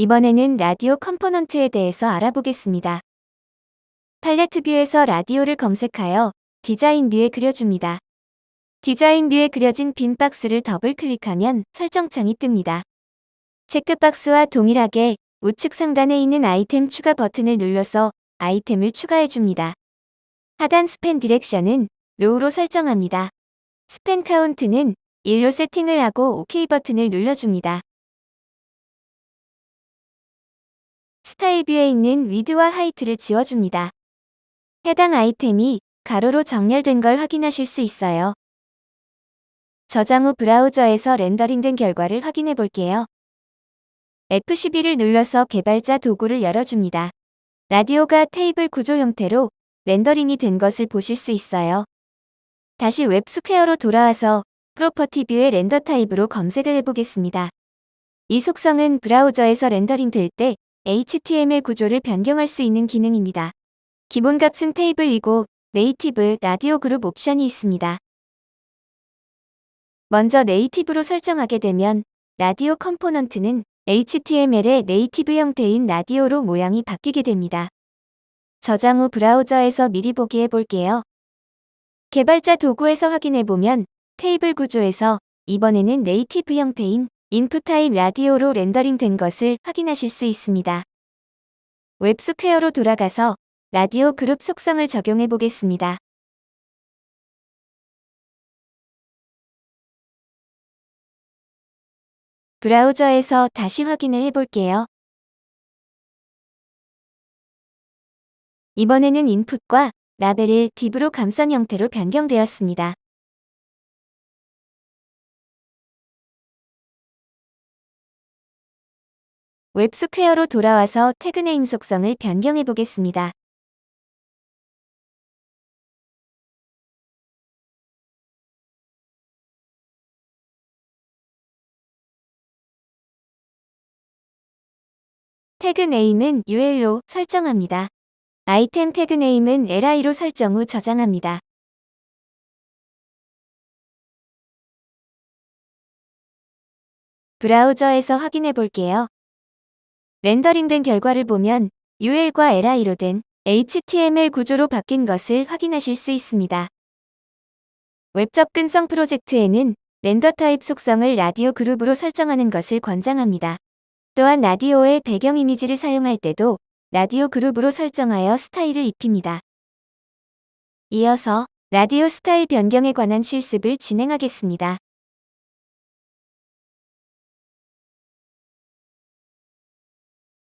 이번에는 라디오 component에 대해서 알아보겠습니다. palette view에서 라디오를 검색하여 design view에 그려줍니다. design view에 그려진 빈 박스를 더블 클릭하면 설정창이 뜹니다. checkbox와 동일하게 우측 상단에 있는 아이템 추가 버튼을 눌러서 아이템을 추가해줍니다. 하단 span direction은 row로 설정합니다. span count는 1로 세팅을 하고 OK 버튼을 눌러줍니다. style view에 있는 width와 height를 지워줍니다. 해당 아이템이 가로로 정렬된 걸 확인하실 수 있어요. 저장 후 브라우저에서 렌더링된 결과를 확인해 볼게요. F12를 눌러서 개발자 도구를 열어줍니다. 라디오가 테이블 구조 형태로 렌더링이 된 것을 보실 수 있어요. 다시 WebSquare로 돌아와서 property view의 render type으로 검색을 해보겠습니다. 이 속성은 브라우저에서 렌더링 될 때 HTML 구조를 변경할 수 있는 기능입니다. 기본 값은 테이블이고 native radio group 옵션이 있습니다. 먼저 native로 설정하게 되면 라디오 component는 HTML의 native 형태인 라디오로 모양이 바뀌게 됩니다. 저장 후 브라우저에서 미리 보기 해볼게요. 개발자 도구에서 확인해보면 테이블 구조에서 이번에는 native 형태인 input type radio로 렌더링 된 것을 확인하실 수 있습니다. 웹스퀘어로 돌아가서 radio group 속성을 적용해 보겠습니다. 브라우저에서 다시 확인을 해볼게요. 이번에는 input과 label을 div로 감싼 형태로 변경되었습니다. 웹스퀘어로 돌아와서 tag name 속성을 변경해 보겠습니다. tag name은 UL로 설정합니다. item tag name은 LI로 설정 후 저장합니다. 브라우저에서 확인해 볼게요. 렌더링된 결과를 보면 UL과 LI로 된 HTML 구조로 바뀐 것을 확인하실 수 있습니다. 웹 접근성 프로젝트에는 render type 속성을 radio group으로 설정하는 것을 권장합니다. 또한 라디오의 배경 이미지를 사용할 때도 라디오 그룹으로 설정하여 스타일을 입힙니다. 이어서 라디오 스타일 변경에 관한 실습을 진행하겠습니다.